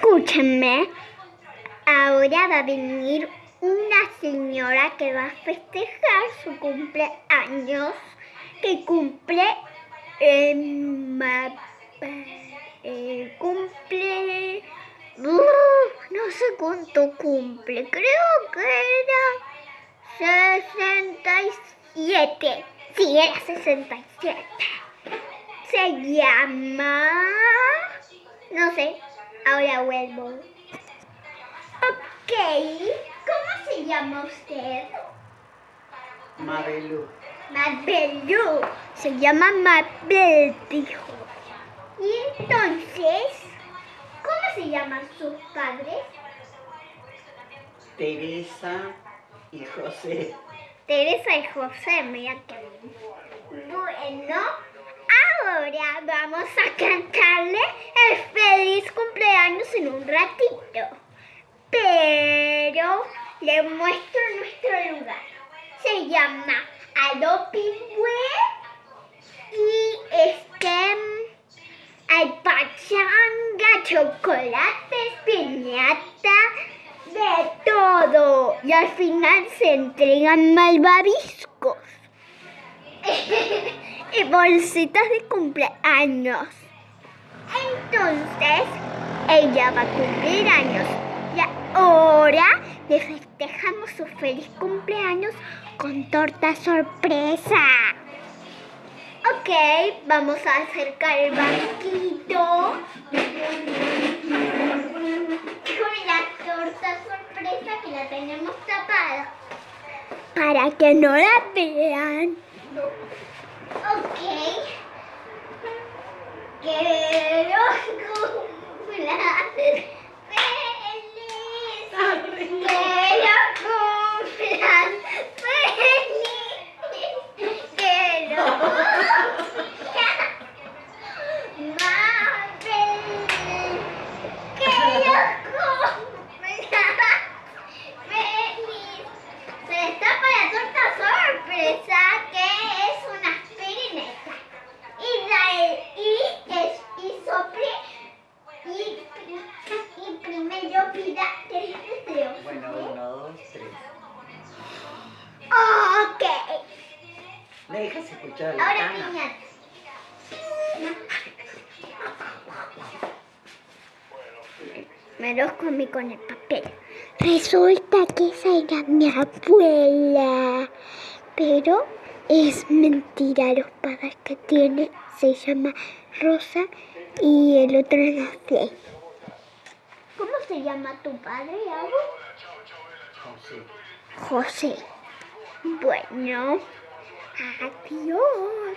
Escúchenme, ahora va a venir una señora que va a festejar su cumpleaños, que cumple, eh, cumple, no sé cuánto cumple, creo que era 67, sí, era 67, se llama, no sé, Ahora vuelvo. Ok, ¿cómo se llama usted? Mabelú. Mabelú. Se llama Mabel, dijo. Y entonces, ¿cómo se llaman sus padres? Teresa y José. Teresa y José, mira que Bueno, ahora vamos a cantarle el feliz en un ratito. Pero le muestro nuestro lugar. Se llama Adopingüe y este hay pachanga, chocolates, piñata, de todo. Y al final se entregan malvaviscos. y bolsitas de cumpleaños. Entonces, ella va a cumplir años. Y ahora le festejamos su feliz cumpleaños con torta sorpresa. Ok, vamos a acercar el banquito. Con la torta sorpresa que la tenemos tapada. Para que no la vean. Ok. Quiero cumplir feliz. Quiero cumplir feliz. Quiero. Mabel. Quiero cumplir feliz. Se destapa la torta sorpresa que es una aspirineta. Y la y es y sople y, y primero pida tres deseos. Bueno, uno, dos, tres. Ok. ¿Me dejas escuchar la Ahora piñata. Me los comí con el papel. Resulta que esa era mi abuela. Pero es mentira. Los padres que tiene se llama Rosa y el otro no sé. ¿Cómo se llama tu padre, Abu? José. José. Bueno, Happy the yacht.